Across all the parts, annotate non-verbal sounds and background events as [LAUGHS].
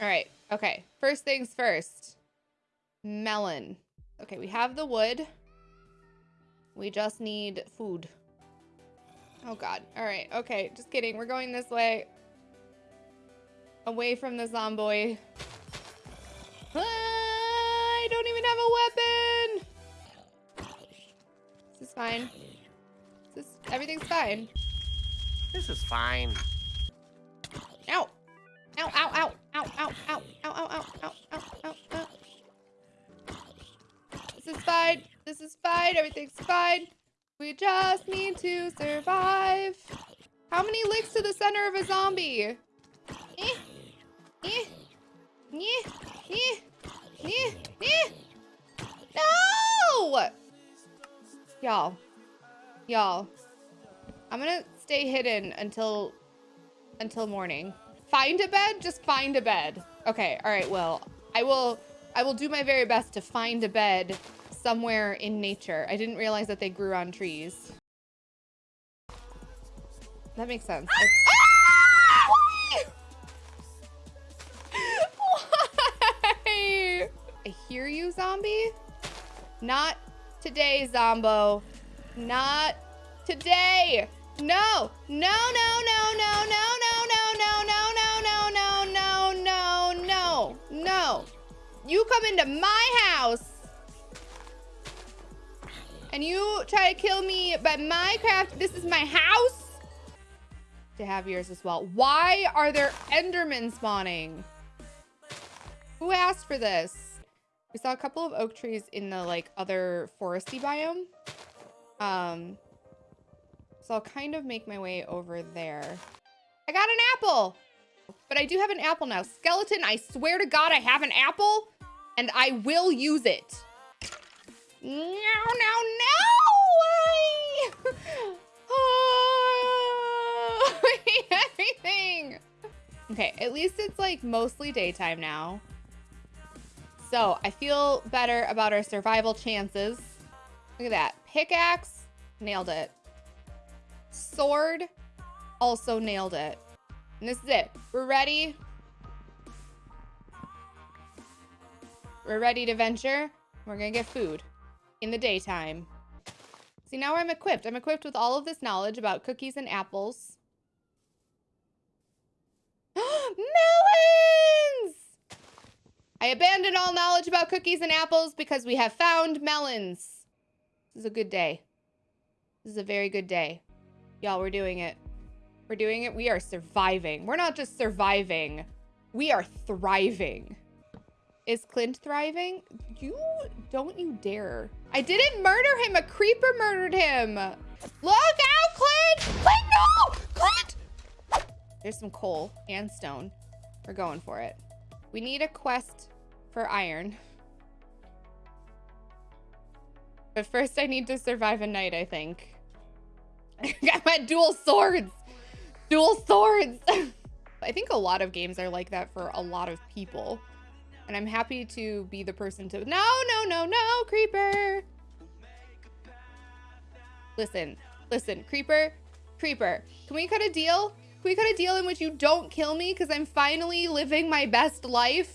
All right. Okay. First things first. Melon. Okay, we have the wood. We just need food. Oh god. All right. Okay, just kidding. We're going this way. Away from the zombie. I don't even have a weapon. This is fine. This everything's fine. This is fine. Ow. Ow, ow, ow, ow, ow, ow, ow, ow, ow, ow, ow, ow, ow. This is fine. This is fine. Everything's fine. We just need to survive. How many licks to the center of a zombie? Eh, eh, eh, eh, eh, eh. No! Y'all. Y'all. I'm gonna stay hidden until until morning. Find a bed? Just find a bed. Okay, all right, well, I will I will do my very best to find a bed somewhere in nature. I didn't realize that they grew on trees. That makes sense. Ah! I Why? [LAUGHS] I hear you, zombie. Not today, Zombo. Not today. No, no, no, no, no, no, no, no, no, no, no, no, no, no, no, no, no. You come into my house and you try to kill me by Minecraft. This is my house. To have yours as well. Why are there Endermen spawning? Who asked for this? We saw a couple of oak trees in the like other foresty biome. Um, so I'll kind of make my way over there. I got an apple, but I do have an apple now. Skeleton, I swear to God, I have an apple and I will use it. No, no, no! Everything! Okay, at least it's like mostly daytime now. So I feel better about our survival chances. Look at that. Pickaxe, nailed it. Sword, also nailed it. And this is it. We're ready. We're ready to venture. We're gonna get food in the daytime. See, now I'm equipped. I'm equipped with all of this knowledge about cookies and apples. [GASPS] Melons! I abandoned all knowledge about cookies and apples because we have found melons. This is a good day. This is a very good day. Y'all, we're doing it. We're doing it. We are surviving. We're not just surviving. We are thriving. Is Clint thriving? You don't you dare. I didn't murder him. A creeper murdered him. Look out, Clint! Clint, no! Clint! There's some coal and stone. We're going for it. We need a quest for iron. But first I need to survive a night, I think. [LAUGHS] I got my dual swords. Dual swords. [LAUGHS] I think a lot of games are like that for a lot of people. And I'm happy to be the person to... No, no, no, no, Creeper. Listen, listen, Creeper, Creeper. Can we cut a deal? Can we cut a deal in which you don't kill me because I'm finally living my best life?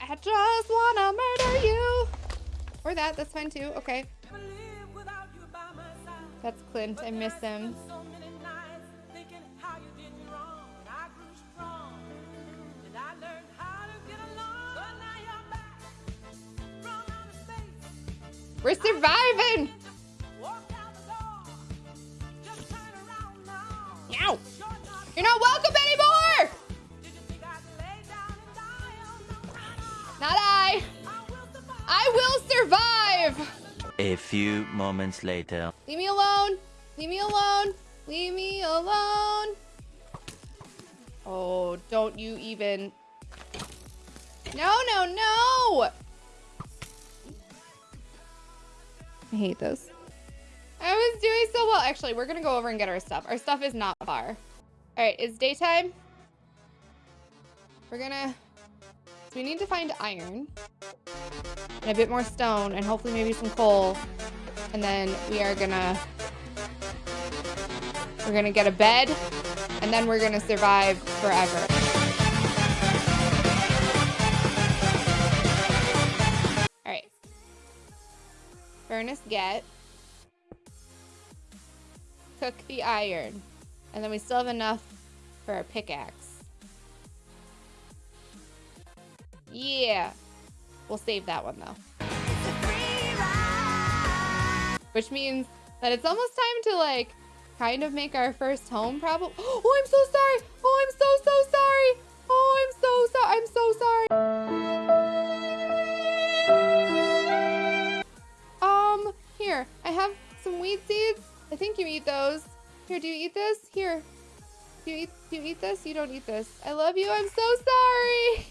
I just wanna murder you. Or that, that's fine too. Okay. That's Clint. I miss him. We're surviving! Ow! You're not welcome anymore! Not I! I will survive! A few moments later. Leave me alone! Leave me alone! Leave me alone! Oh, don't you even... No, no, no! I hate this. I was doing so well. Actually, we're gonna go over and get our stuff. Our stuff is not far. All right, it's daytime. We're gonna, so we need to find iron and a bit more stone and hopefully maybe some coal. And then we are gonna We're gonna get a bed, and then we're gonna survive forever. All right. Furnace get. Cook the iron. And then we still have enough for our pickaxe. Yeah. We'll save that one though. Which means that it's almost time to like kind of make our first home probably. [GASPS] Oh, I'm so sorry. Oh, I'm so, so sorry. Oh, I'm so sorry. I'm so sorry. Um, here, I have some weed seeds. I think you eat those. Here, do you eat this? Here. Do you eat do you eat this? You don't eat this. I love you. I'm so sorry.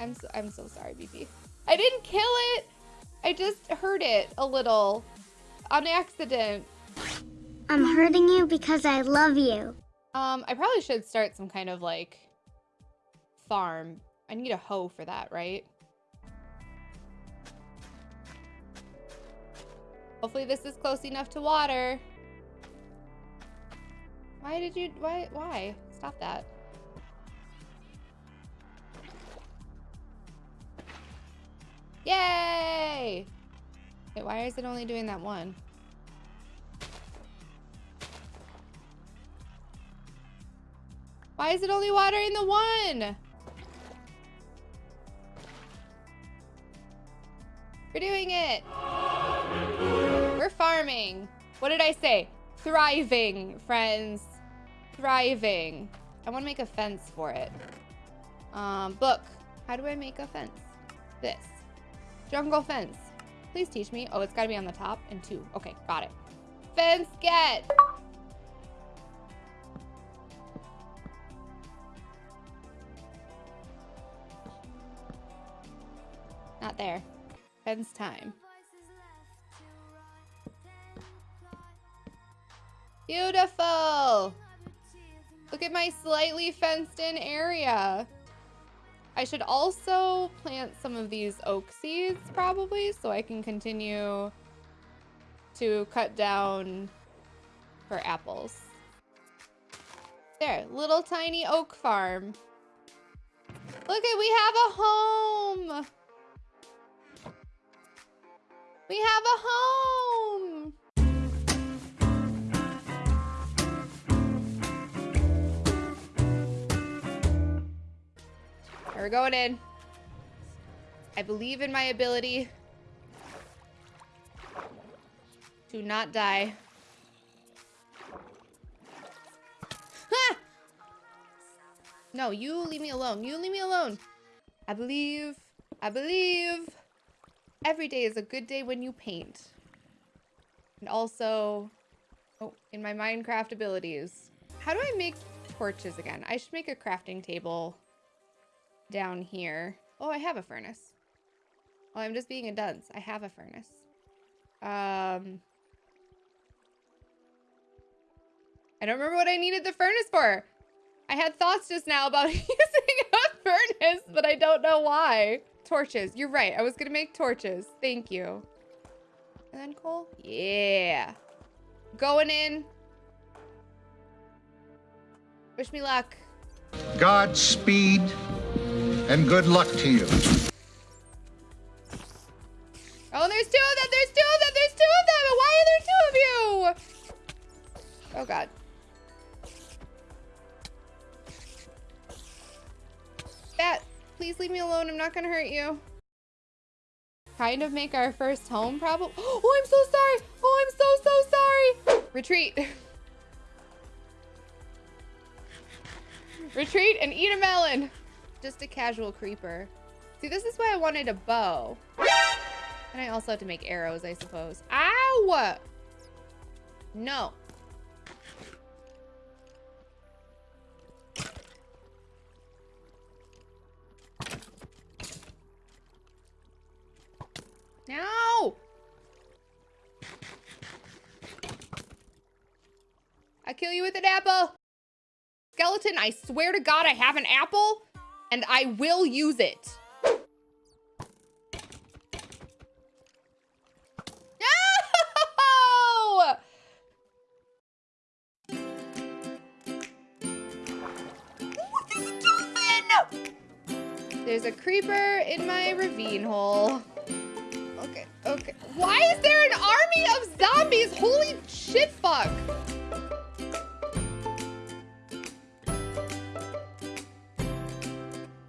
I'm so I'm so sorry, BB. I didn't kill it. I just hurt it a little on accident. I'm hurting you because I love you. Um, I probably should start some kind of like farm. I need a hoe for that, right? Hopefully this is close enough to water. Why did you, why, why? Stop that. Yay! Wait, why is it only doing that one? Why is it only watering the one? We're doing it. We're farming. What did I say? Thriving, friends. Thriving. I want to make a fence for it. Um, book. How do I make a fence? This. Jungle fence. Please teach me. Oh, it's got to be on the top and two. Okay, got it. Fence get. Not there. Fence time. Beautiful. Look at my slightly fenced in area. I should also plant some of these oak seeds probably so I can continue to cut down for apples. There, little tiny oak farm. Look at, we have a home. We have a home. We're going in. I believe in my ability to not die. Ha! No, you leave me alone. You leave me alone. I believe. I believe. Every day is a good day when you paint. And also, oh, in my Minecraft abilities. How do I make torches again? I should make a crafting table down here. Oh, I have a furnace. Oh, I'm just being a dunce. I have a furnace. Um, I don't remember what I needed the furnace for. I had thoughts just now about [LAUGHS] using a furnace, but I don't know why. Torches. You're right. I was going to make torches. Thank you. And then coal? Yeah. Going in. Wish me luck. Godspeed and good luck to you. Oh, there's two of them. There's two of them. There's two of them. Why are there two of you? Oh, God. Bat, please leave me alone. I'm not to hurt you. Kind of make our first home, problem. [GASPS] Oh, I'm so sorry. Oh, I'm so, so sorry. Retreat. [LAUGHS] Retreat and eat a melon. Just a casual creeper. See, this is why I wanted a bow. And I also have to make arrows, I suppose. Ow! No. No! I kill you with an apple. Skeleton, I swear to God, I have an apple and I will use it. No! There's a creeper in my ravine hole. Okay, okay. Why is there an army of zombies? Holy shit fuck.